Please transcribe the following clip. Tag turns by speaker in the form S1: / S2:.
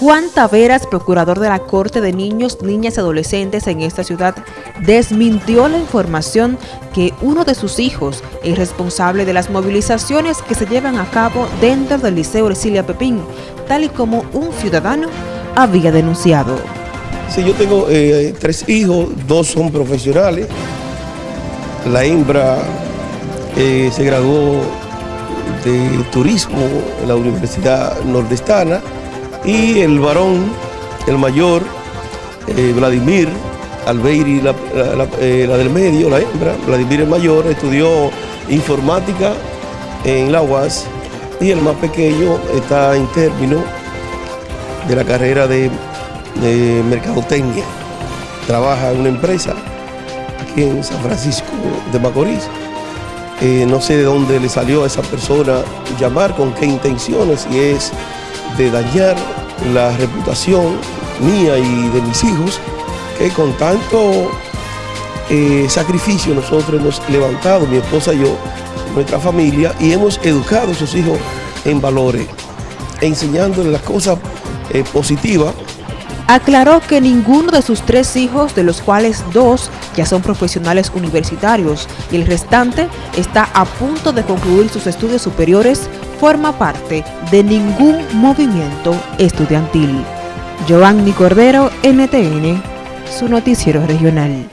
S1: Juan Taveras, procurador de la Corte de Niños, Niñas y Adolescentes en esta ciudad, desmintió la información que uno de sus hijos es responsable de las movilizaciones que se llevan a cabo dentro del Liceo Ercilia Pepín, tal y como un ciudadano había denunciado.
S2: Sí, yo tengo eh, tres hijos, dos son profesionales. La hembra eh, se graduó de turismo en la Universidad Nordestana y el varón, el mayor, eh, Vladimir Albeiri, la, eh, la, del medio, la hembra, Vladimir el mayor, estudió informática en la UAS y el más pequeño está en término de la carrera de, de mercadotecnia. Trabaja en una empresa aquí en San Francisco de Macorís. Eh, no sé de dónde le salió a esa persona llamar, con qué intenciones, si es de dañar la reputación mía y de mis hijos, que con tanto eh, sacrificio nosotros hemos levantado, mi esposa y yo, nuestra familia, y hemos educado a esos hijos en valores, enseñándoles las cosas eh, positivas.
S1: Aclaró que ninguno de sus tres hijos, de los cuales dos ya son profesionales universitarios y el restante está a punto de concluir sus estudios superiores, forma parte de ningún movimiento estudiantil. Giovanni Cordero, NTN, su noticiero regional.